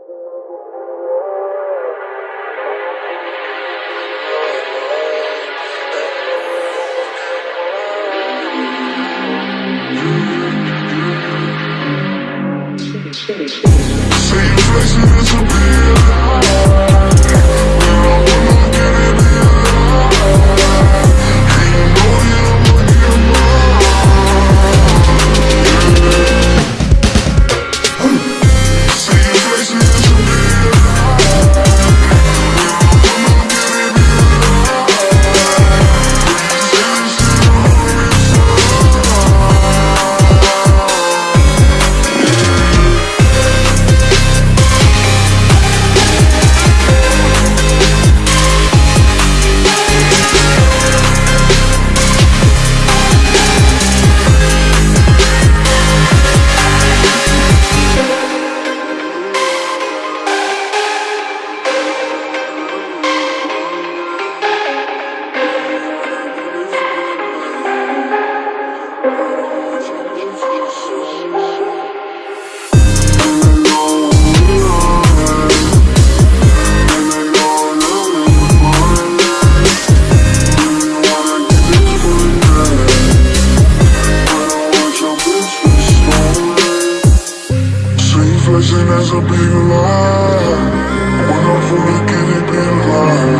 Say your blessings flexing as a big lie When I'm full of kitty, been lying